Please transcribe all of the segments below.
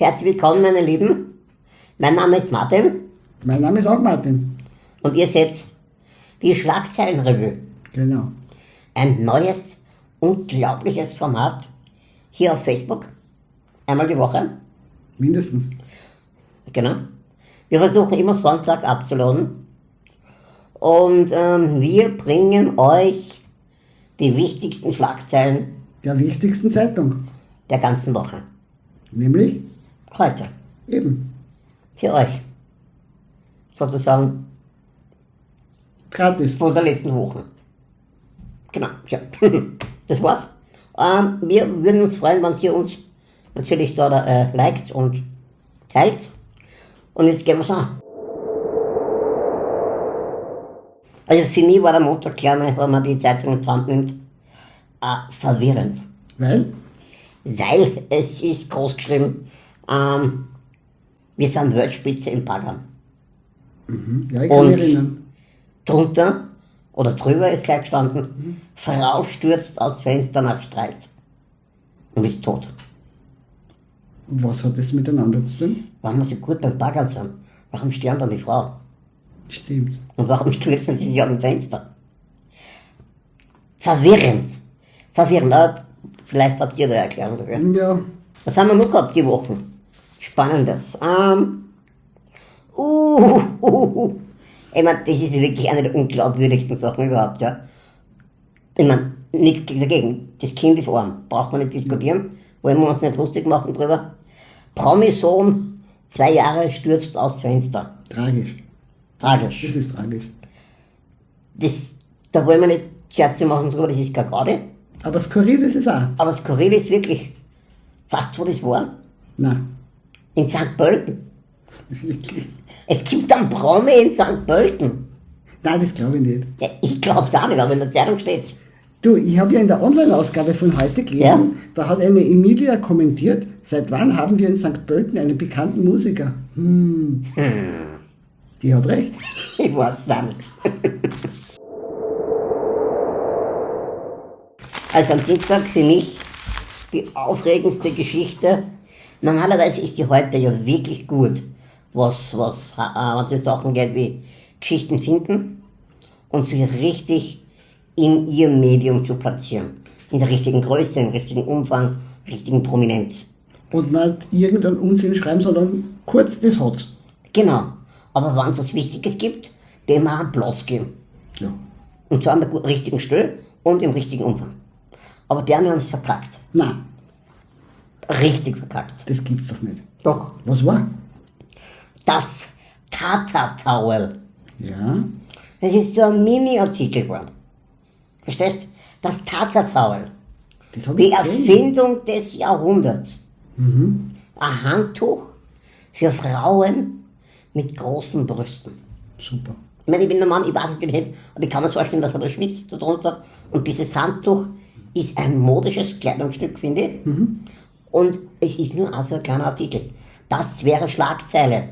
Herzlich willkommen, meine Lieben. Mein Name ist Martin Mein Name ist auch Martin. und ihr seht die Schlagzeilenrevue. Genau. Ein neues, unglaubliches Format hier auf Facebook. Einmal die Woche. Mindestens. Genau. Wir versuchen immer Sonntag abzuladen. Und ähm, wir bringen euch die wichtigsten Schlagzeilen Der wichtigsten Zeitung. der ganzen Woche. Nämlich Heute. eben Für euch. Sozusagen gratis. von der letzten Woche. Genau, ja. Das war's. Ähm, wir würden uns freuen, wenn ihr uns natürlich da äh, liked und teilt. Und jetzt gehen wir's an. Also für mich war der Montag klar, wenn man die Zeitung in die Hand nimmt, äh, verwirrend. Weil? Weil es ist groß geschrieben, ähm, wir sind Weltspitze im Baggern. Mhm. Ja, ich kann Und- mich erinnern. Drunter oder drüber ist gleich gestanden, Frau stürzt aus Fenster nach Streit und ist tot. Was hat das miteinander zu tun? Warum wir so gut beim Baggern sind? Warum sterben dann die Frau? Stimmt. Und warum stürzen sie sich aus dem Fenster? Verwirrend. Verwirrend. Aber vielleicht habt ihr eine Erklärung dafür. Ja, Was haben wir noch gehabt die Wochen? Spannendes. Ähm, uh, uh, uh. Ich meine, das ist wirklich eine der unglaubwürdigsten Sachen überhaupt, ja. Ich meine, nichts dagegen. Das Kind ist arm. Braucht man nicht diskutieren. Wollen wir uns nicht lustig machen drüber. Promi-Sohn, zwei Jahre, stürzt aus Fenster. tragisch. Tragisch. Das ist tragisch. Das, da wollen wir nicht Scherze machen drüber, das ist gar gerade. Aber skurril ist es auch. Aber skurril ist wirklich fast, wo das war. Nein. In St. Pölten. Es gibt einen Promi in St. Pölten. Nein, das glaube ich nicht. Ja, ich glaub's auch nicht, aber in der Zeitung steht's. Du, ich habe ja in der Online-Ausgabe von heute gelesen, Ja. da hat eine Emilia kommentiert, seit wann haben wir in St. Pölten einen bekannten Musiker? Hm. Die hat recht. Ich weiß es nicht. Also am Dienstag für mich die aufregendste Geschichte. Normalerweise ist die heute ja wirklich gut, was, was, äh, es in Sachen geht wie Geschichten finden und sie richtig in ihr Medium zu platzieren. In der richtigen Größe, im richtigen Umfang, richtigen Prominenz. Und nicht irgendeinen Unsinn schreiben, sondern kurz das hat's. Genau. Aber wenn es was Wichtiges gibt, dem auch einen Platz geben. Ja. Und zwar am richtigen Stelle und im richtigen Umfang. Aber die haben uns verkackt. Nein, Richtig verkackt. das gibt's doch nicht. Doch, Was war? das Tata Towel. Ja, Das ist so ein Mini-Artikel geworden. Verstehst? Das Tata Towel. das habe Die ich gesehen. Erfindung des Jahrhunderts. Ein Handtuch für Frauen mit großen Brüsten. Super. Ich meine, ich bin ein Mann, ich weiß es nicht, aber ich kann mir vorstellen, dass man da schwitzt darunter. Und dieses Handtuch ist ein modisches Kleidungsstück, finde ich. Und es ist nur also ein kleiner Artikel. Das wäre Schlagzeile.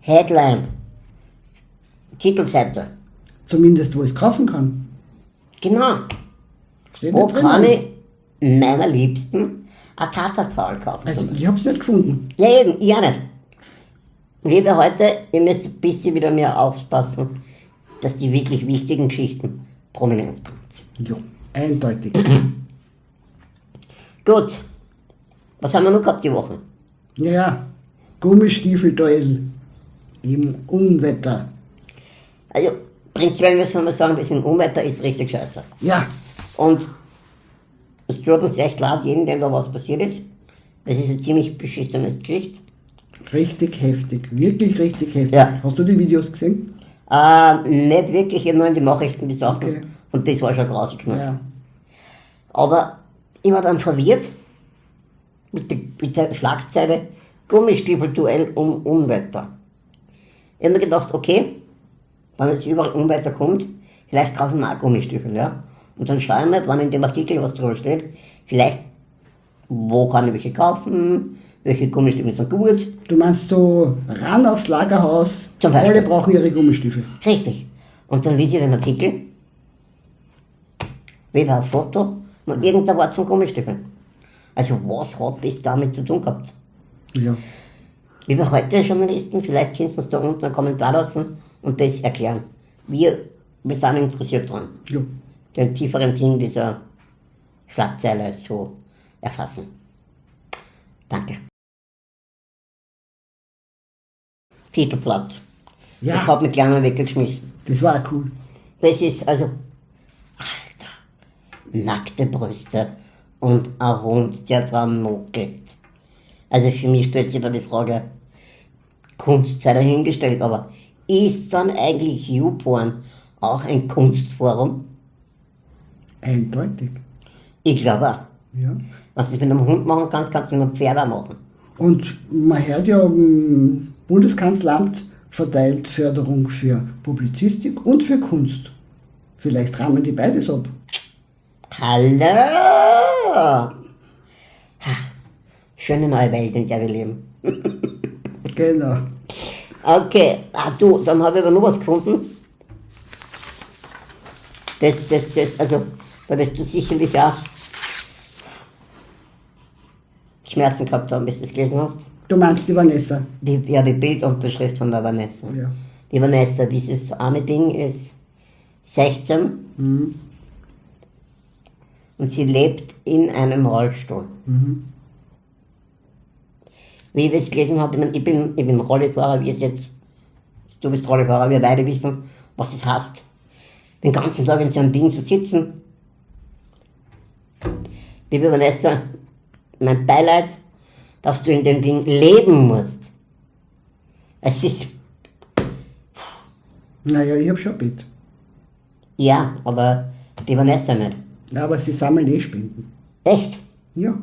Headline. Titelseite. Zumindest, wo ich es kaufen kann. Genau. Steht Wo kann ich meiner Liebsten ein Tatatal kaufen? Also, ich habe es nicht gefunden. Ja, eben, ich auch nicht. Liebe heute, ihr müsst ein bisschen wieder mehr aufpassen, dass die wirklich wichtigen Geschichten prominent sind. Ja, eindeutig. Gut. Was haben wir noch gehabt die Woche? ja. Gummistiefel-Duell im Unwetter. Also, prinzipiell müssen wir sagen, das mit dem Unwetter ist richtig scheiße. Ja, Und es tut uns echt leid, jedem, dem da was passiert ist. Das ist eine ziemlich beschissene Geschichte. richtig heftig. Wirklich richtig heftig. Ja. Hast du die Videos gesehen? Ähm, nicht wirklich, ich nur in die Nachrichten die Sachen. Okay. Und das war schon grausig genug. Ja. Aber ich war dann verwirrt mit der, mit der Schlagzeile Gummistiefelduell um Unwetter. Ich habe mir gedacht, okay, wenn jetzt überall Unwetter kommt, vielleicht kaufe ich mir auch Gummistiefel, ja. Und dann schaue ich mal, wenn in dem Artikel was drüber steht, vielleicht, wo kann ich welche kaufen, welche Gummistiefel sind gut. Du meinst so ran aufs Lagerhaus, Zum Beispiel. alle brauchen ihre Gummistiefel. Richtig. Und dann lese ich den Artikel, weder ein Foto, noch irgendein Wort zum Gummistiefeln. Also was hat das damit zu tun gehabt? Ja. Liebe heute Journalisten, vielleicht könnt ihr uns da unten einen Kommentar lassen und das erklären. Wir, wir sind interessiert dran, ja. den tieferen Sinn dieser Schlagzeile zu erfassen. Danke. Titelblatt. Ja. Das hat mich gleich mal weggeschmissen. Das war cool. Das ist also, Alter, nackte Brüste und ein Hund, der dran muckelt. Also für mich stellt sich da die Frage, Kunst sei dahingestellt, aber ist dann eigentlich YouPorn auch ein Kunstforum? Eindeutig. Ich glaube auch. Ja. Was du mit einem Hund machen kannst, kannst du mit einem Pferd auch machen. Und man hört ja, im Bundeskanzleramt verteilt Förderung für Publizistik und für Kunst. Vielleicht rahmen die beides ab. Hallo! Ha, Schöne neue Welt, in der wir leben. Genau. Okay, ah, du, dann habe ich aber noch was gefunden. Das, das, das, also, da wirst du sicherlich auch Schmerzen gehabt haben, bis du es gelesen hast. Du meinst die Vanessa? Die, ja, die Bildunterschrift von der Vanessa. Ja. Die Vanessa, dieses arme Ding ist 16 Mhm. Und sie lebt in einem Rollstuhl. Mhm. Wie ich das gelesen habe, ich, mein, ich, bin, ich bin Rollifahrer, wie es jetzt, du bist Rollifahrer, wir beide wissen, was es heißt. Den ganzen Tag in so einem Ding zu sitzen. Liebe Vanessa, mein Beileid, dass du in dem Ding leben musst. Es ist, Naja, ich habe schon mit. ja, aber die Vanessa nicht. Ja, aber sie sammeln eh Spenden. Echt? Ja.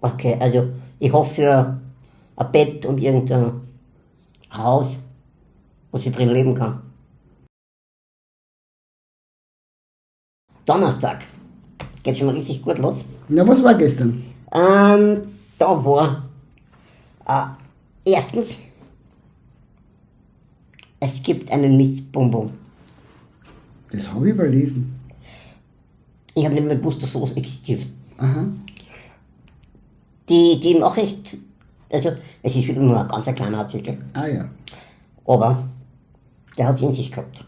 Okay, also ich hoffe für ein Bett und irgendein Haus, wo sie drin leben kann. Donnerstag. Geht schon mal richtig gut los. Na, was war gestern? Ähm, da war äh, erstens, es gibt einen Miss Bum Bum. Das habe ich überlesen. Ich habe nicht mehr gewusst, dass sowas existiert. Aha. Die, die Nachricht, also es ist wieder nur ein ganz ein kleiner Artikel. Ah ja. Aber der hat es in sich gehabt.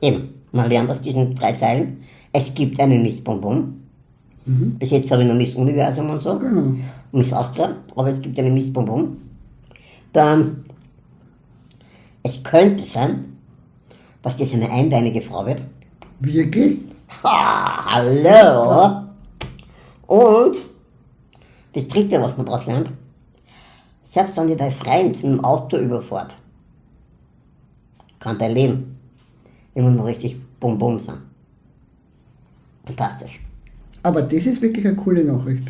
Eben, man lernt aus diesen drei Zeilen, es gibt einen Miss Bonbon. Bis jetzt habe ich noch Miss Universum und so, Genau. Miss Austria, aber es gibt einen Miss Bonbon. Dann, es könnte sein, dass das eine einbeinige Frau wird. Wirklich? Ha, hallo! Und das dritte, was man daraus lernt, selbst wenn die dein Freund dem Auto überfährt, kann der leben. Immer noch richtig bum bum sein. Fantastisch. Aber das ist wirklich eine coole Nachricht.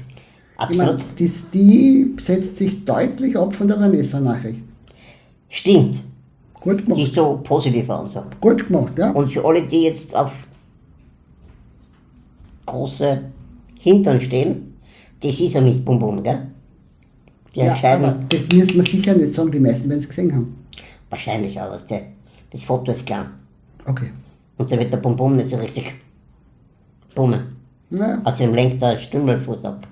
Ich meine, Absolut. das, die setzt sich deutlich ab von der Vanessa-Nachricht. Stimmt. Gut Die gemacht. ist so positiver und so. Gut gemacht, ja. Und für alle, die jetzt auf große Hintern stehen, das ist ein Miss Bum Bum, gell? Die ja entscheiden aber das müssen wir sicher nicht sagen, die meisten werden es gesehen haben. wahrscheinlich auch, was der, das Foto ist klar. Okay. Und da wird der Bum nicht so richtig bummen. Na, Außerdem lenkt der Stümmelfuß ab.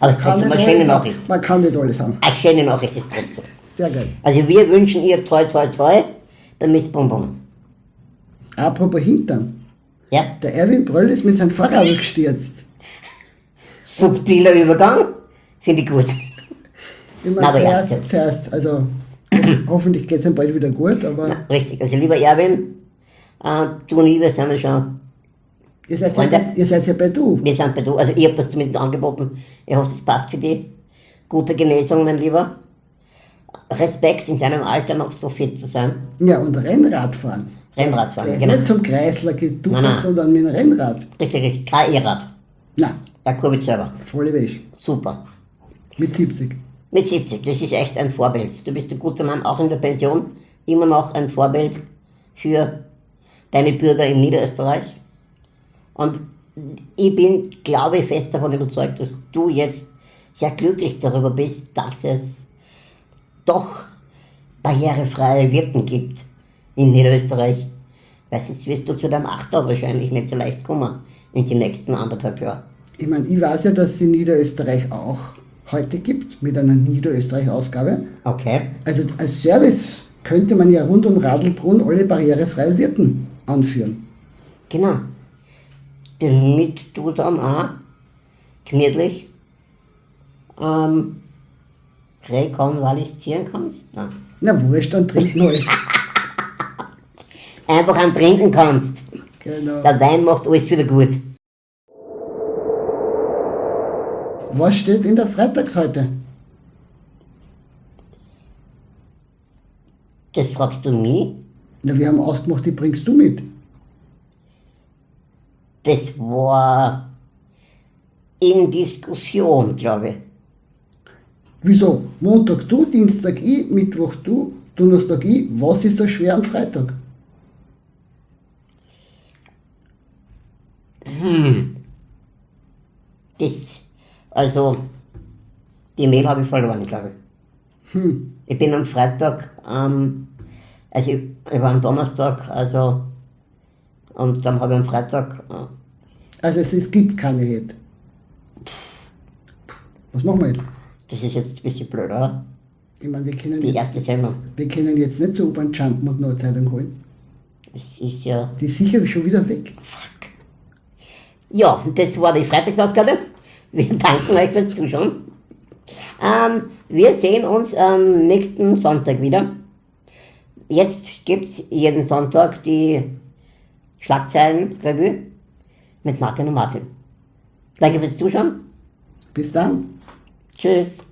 Aber es ist eine schöne. Nachricht. Man kann nicht alles haben. Eine schöne Nachricht ist trotzdem. Sehr geil. Also wir wünschen ihr toi toi toi bei Miss Bum Bum. Apropos Hintern. Ja? Der Erwin Bröll ist mit seinem Fahrrad gestürzt. Subtiler Übergang. Finde ich gut. Meine, Na, aber ja, zuerst, zuerst, also hoffentlich geht es ihm bald wieder gut, aber Ja, richtig. Also lieber Erwin, äh, du und ich, wir sind ja schon, ihr seid, ja bei, ihr seid ja bei du. wir sind bei du, also ich habe das zumindest angeboten. Ich hoffe, das passt für dich. Gute Genesung, mein Lieber. Respekt, in deinem Alter noch so fit zu sein. Ja, und Rennradfahren. Rennradfahren, Der ist genau. nicht zum Kreisler geduckert, Nein, nein. sondern mit dem Rennrad. Richtig, richtig. Kein E-Rad. Na, Der Kurbel selber. volle Wäsche. Super. Mit 70. Mit 70, das ist echt ein Vorbild. Du bist ein guter Mann, auch in der Pension. Immer noch ein Vorbild für deine Bürger in Niederösterreich. Und ich bin, glaube ich, fest davon überzeugt, dass du jetzt sehr glücklich darüber bist, dass es doch barrierefreie Wirten gibt in Niederösterreich. Weil sonst wirst du zu deinem Achter wahrscheinlich nicht so leicht kommen in die nächsten anderthalb Jahre. Ich meine, ich weiß ja, dass es in Niederösterreich auch heute gibt mit einer Niederösterreich-Ausgabe. Okay. Also als Service könnte man ja rund um Radlbrunn alle barrierefreien Wirten anführen. Genau. Damit du dann auch gemütlich ähm, rekonvaleszieren kannst. Nein. Na wurscht, dann trinken alles. Einfach an trinken kannst. genau. Der Wein macht alles wieder gut. Was steht in der Freitagsseite? Das fragst du mich. Na, wir haben ausgemacht, die bringst du mit. Das war in Diskussion, glaube ich. Wieso? Montag du, Dienstag ich, Mittwoch du, Donnerstag ich. Was ist so schwer am Freitag? Das, also, die Mail habe ich verloren, glaube ich. Hm. Ich bin am Freitag, ähm, also ich, ich war am Donnerstag, also, und dann habe ich am Freitag, äh, Also es, es gibt keine Head. Was machen wir jetzt? das ist jetzt ein bisschen blöd, oder? Ich meine, wir können Die jetzt, erste Sendung. wir können jetzt nicht zur U-Bahn jumpen und noch eine Zeitung holen. Das ist ja, Die ist sicher schon wieder weg. fuck. Ja, das war die Freitagsausgabe. Wir danken euch fürs Zuschauen. Ähm, wir sehen uns am nächsten Sonntag wieder. Jetzt gibt es jeden Sonntag die Schlagzeilen-Revue mit Martin und Martin. Danke fürs Zuschauen. Bis dann. Tschüss.